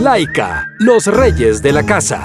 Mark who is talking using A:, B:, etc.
A: Laika, los reyes de la casa.